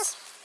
Loki.